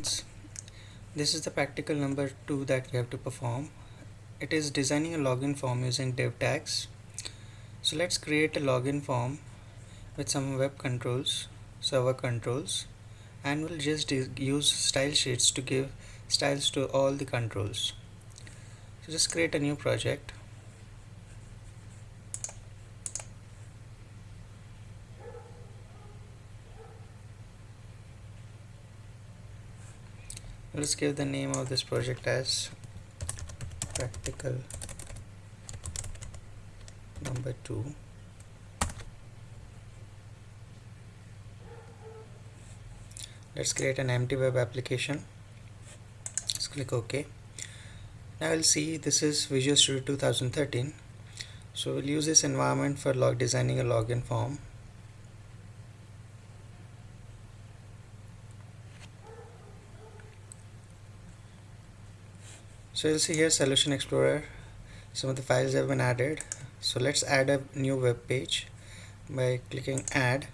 friends this is the practical number 2 that we have to perform. It is designing a login form using div tags. So let's create a login form with some web controls server controls and we'll just use style sheets to give styles to all the controls. So just create a new project let's give the name of this project as practical number 2 let's create an empty web application. Let's click OK. Now we'll see this is Visual Studio 2013 so we'll use this environment for log designing a login form so you'll see here solution explorer some of the files have been added. So let's add a new web page by clicking add.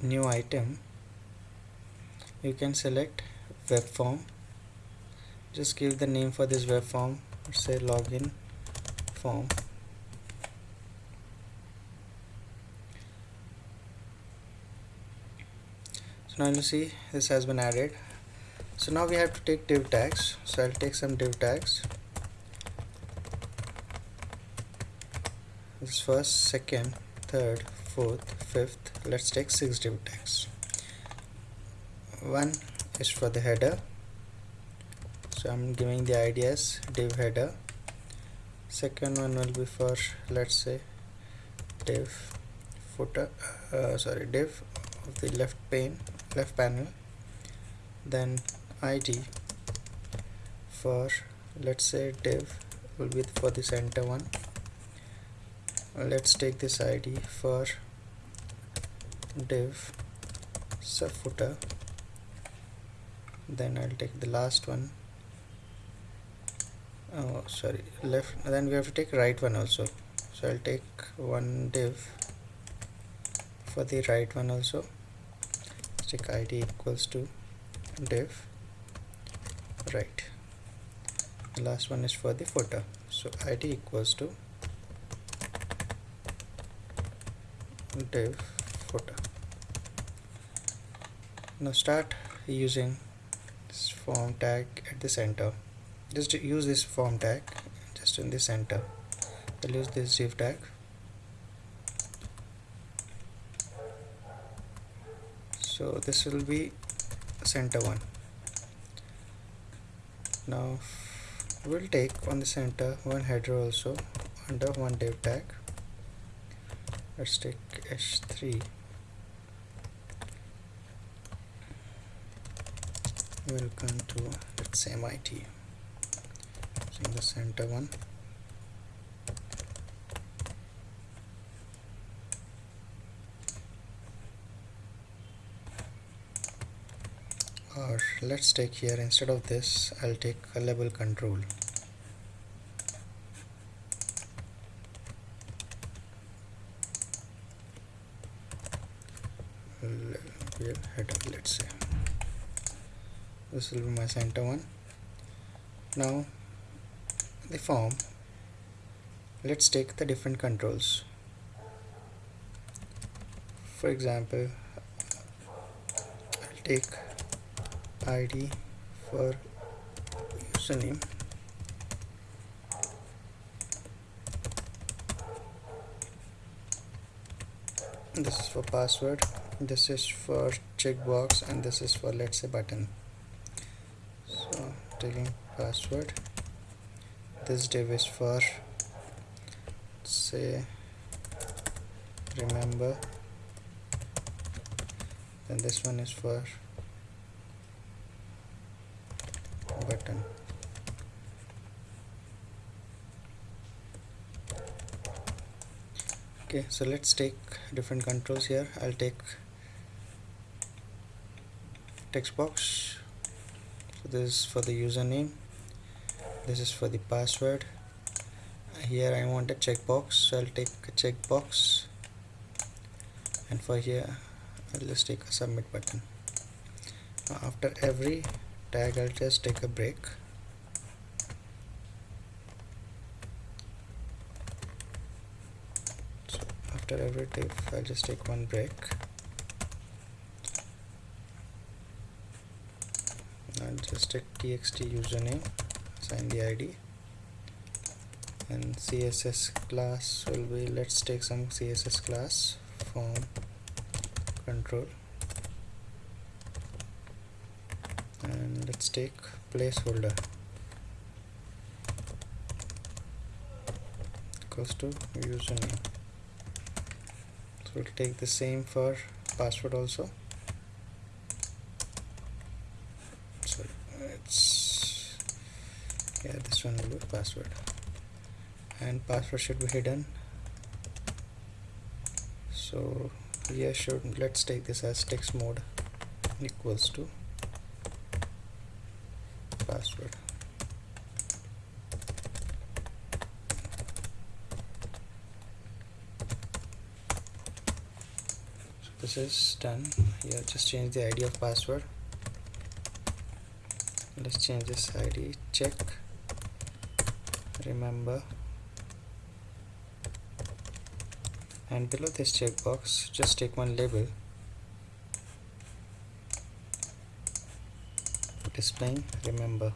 New item. You can select web form. Just give the name for this web form. Say login form. So now you see this has been added so now we have to take div tags. So I'll take some div tags. This first second third fourth fifth. Let's take six div tags. One is for the header. So I'm giving the ID as div header. Second one will be for let's say div footer uh, sorry div of the left pane left panel. Then id for let's say div will be for the center one. Let's take this id for div sub footer. Then I'll take the last one. Oh sorry left then we have to take right one also. So I'll take one div for the right one also. Take id equals to div right. The last one is for the footer. So id equals to div footer. Now start using this form tag at the center. Just use this form tag just in the center. I'll use this div tag. So this will be center one now we'll take on the center one header also under one div tag. Let's take h3 welcome to let's say MIT in the center one or let's take here. Instead of this I'll take a label control. Header let's say this will be my center one. Now the form. Let's take the different controls. For example I'll take id for username. This is for password. This is for checkbox and this is for let's say button. So taking password. This div is for say remember. Then this one is for button okay so let's take different controls here. I'll take text box. So this is for the username. This is for the password. Here I want a checkbox so I'll take a checkbox and for here I'll just take a submit button. After every tag I'll just take a break so after every div I'll just take one break. I'll just take txt username assign the id and css class will be let's take some css class form control and let's take placeholder. Equals to username so we'll take the same for password also. So it's yeah this one will be password. And password should be hidden. So here should let's take this as text mode equals to password this is done. Here just change the id of password. Let's change this id check. Remember. And below this checkbox just take one label. Displaying remember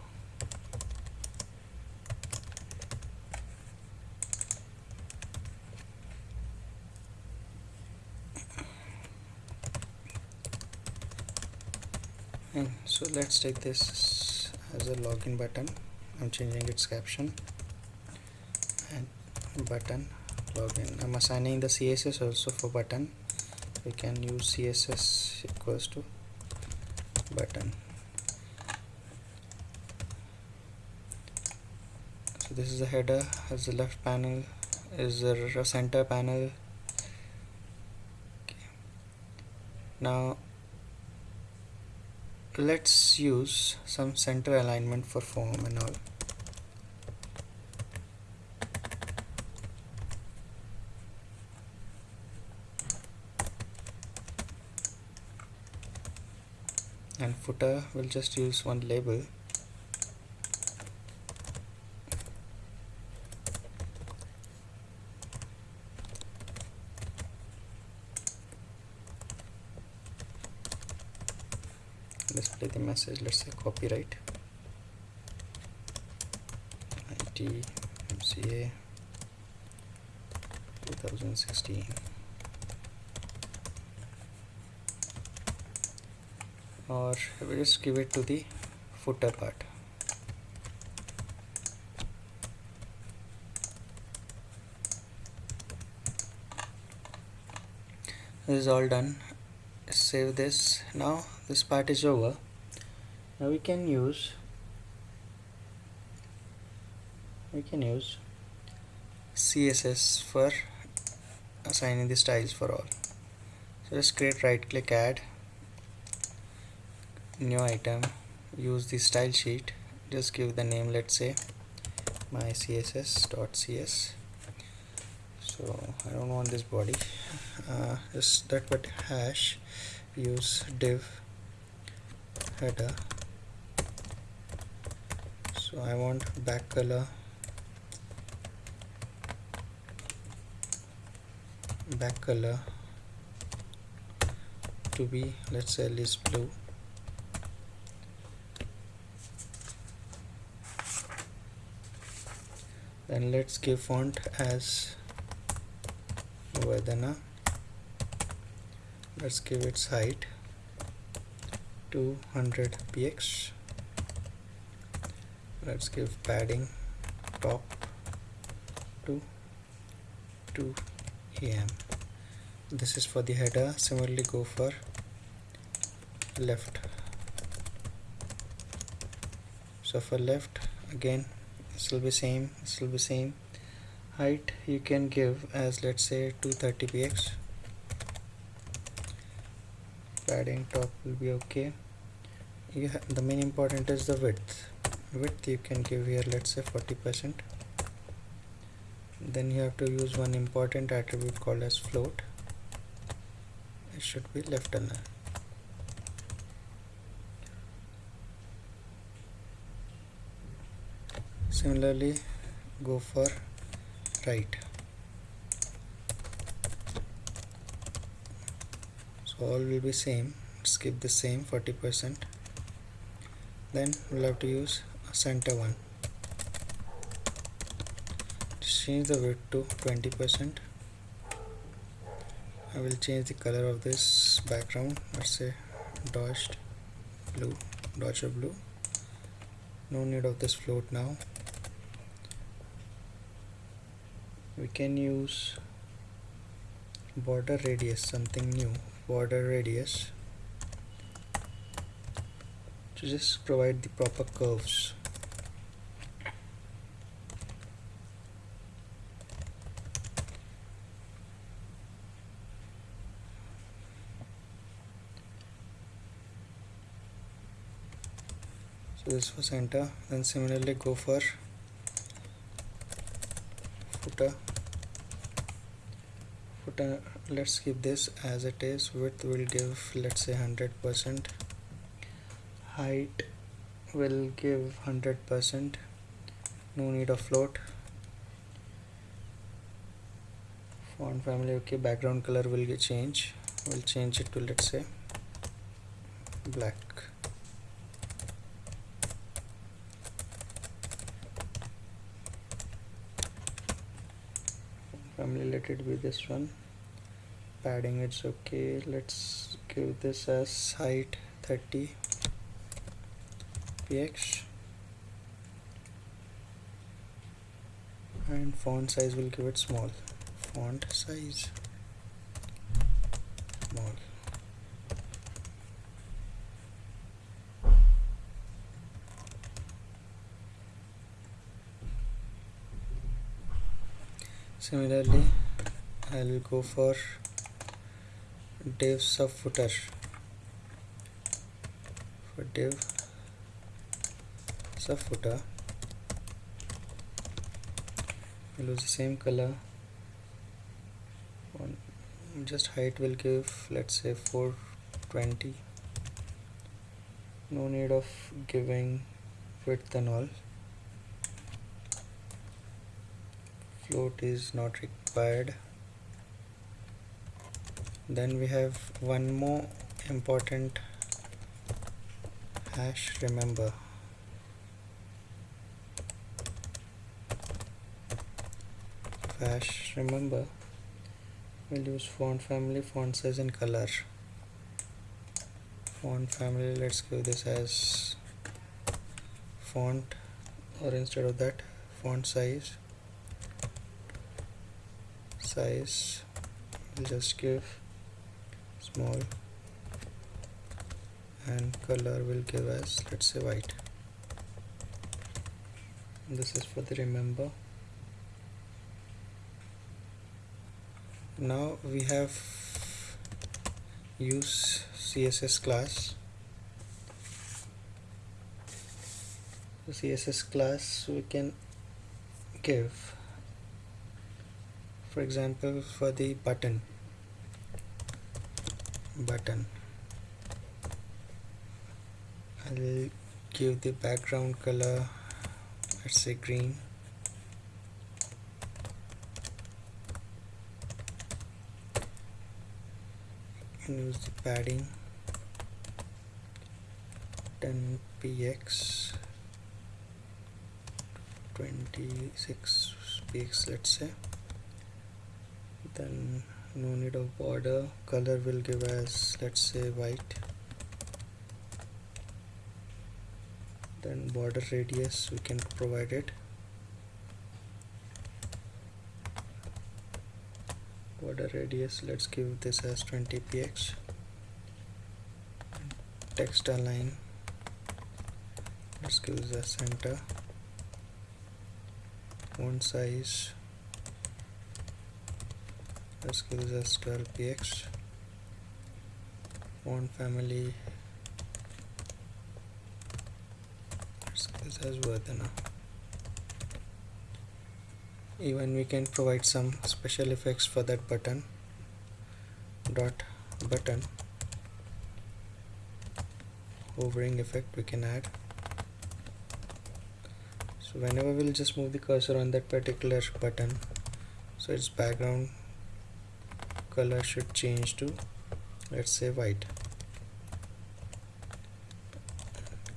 and so let's take this as a login button. I'm changing its caption. And button login. I'm assigning the CSS also for button. We can use CSS equals to button. So this is the header. As the left panel is the center panel. Okay. now let's use some center alignment for form and all. And footer will just use one label let's say copyright IT MCA 2016 or we just give it to the footer part? This is all done. Save this. Now this part is over now we can use. We can use CSS for assigning the styles for all. So just create right click add new item use the style sheet. Just give the name let's say my css.cs so I don't want this body. Uh, just that but hash use div header so I want back color. Back color to be let's say at blue. Then let's give font as Verdana. Let's give its height 200 px let's give padding top to 2 em this is for the header. Similarly go for left. So for left again this will be same this will be same. Height you can give as let's say 230 px padding top will be okay. You the main important is the width width you can give here let's say 40% then you have to use one important attribute called as float. It should be left and similarly go for right. So all will be same. Skip the same 40% then we'll have to use center one. Change the width to 20 percent. I will change the color of this background. Let's say dodged blue dodger blue. No need of this float now. We can use border radius something new border radius to just provide the proper curves so this for center then similarly go for footer. Footer let's keep this as it is. Width will give let's say 100% height will give 100% no need of float. Font family okay background color will change. We'll change it to let's say black let it be this one. Padding it's okay. Let's give this as height 30 px and font size will give it small. Font size small similarly I'll go for div sub footer. For div sub footer we'll use the same color. Just height will give let's say 420 no need of giving width and all float is not required. Then we have one more important hash remember. Hash remember. We'll use font family font size and color. Font family let's give this as font or instead of that font size size. We'll just give small. And color will give as let's say white. This is for the remember. Now we have use css class. The css class we can give for example for the button. Button. I'll give the background color let's say green. And use the padding. 10 px 26 px let's say then no need of border. Color will give as let's say white. Then border radius we can provide it. Border radius let's give this as 20 px text align. Let's give the center. Font size let's give this as 12 px font family. Let's give this as even we can provide some special effects for that button. Dot button. Hovering effect we can add. So whenever we'll just move the cursor on that particular button so its background color should change to let's say white.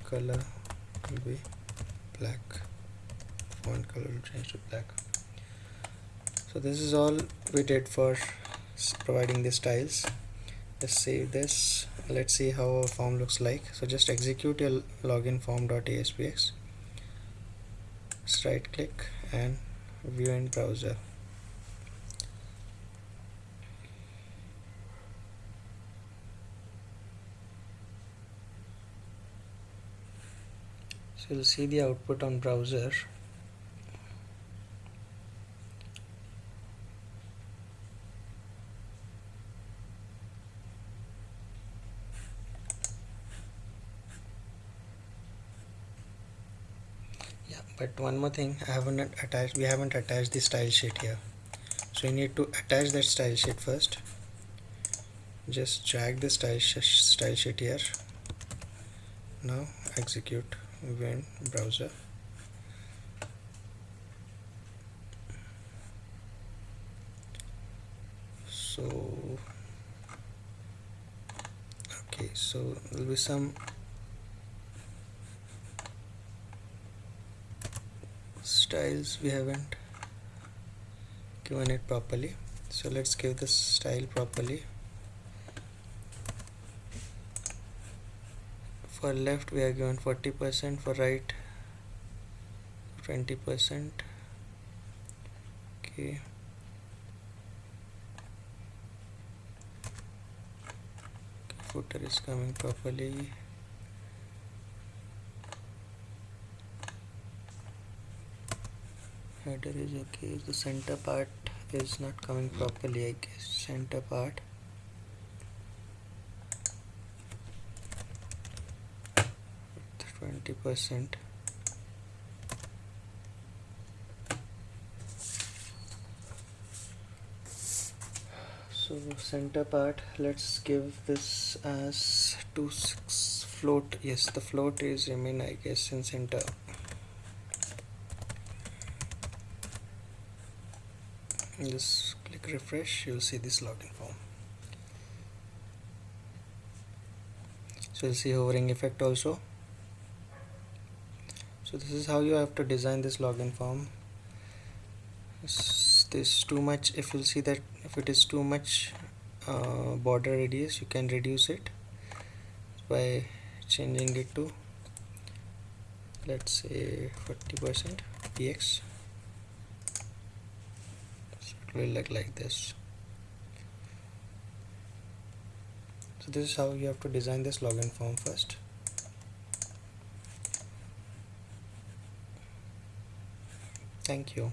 Color will be black. Font color will change to black. So this is all we did for providing the styles. Let's save this. Let's see how our form looks like. So just execute your login form.aspx right click and view in browser you'll see the output on browser. But one more thing I haven't attached we haven't attached the style sheet here. So you need to attach that style sheet first. Just drag the style, sh style sheet here. Now execute when browser. So okay so there'll be some styles we haven't given it properly. So let's give the style properly for left we are given 40% for right 20% okay. Footer is coming properly. Header is okay. The center part is not coming properly I guess. Center part twenty percent. So center part let's give this as 2 6 float. Yes the float is remain I guess in center. Just click refresh you'll see this login form. So you'll see hovering effect also so this is how you have to design this login form. This too much if you'll see that if it is too much uh, border radius you can reduce it by changing it to let's say 40% px It will look like this. So this is how you have to design this login form first thank you